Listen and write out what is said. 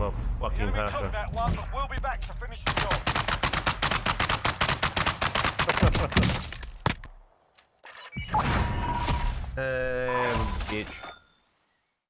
not a fucking hacker. that one, but we'll be back to finish the job. Um, bitch.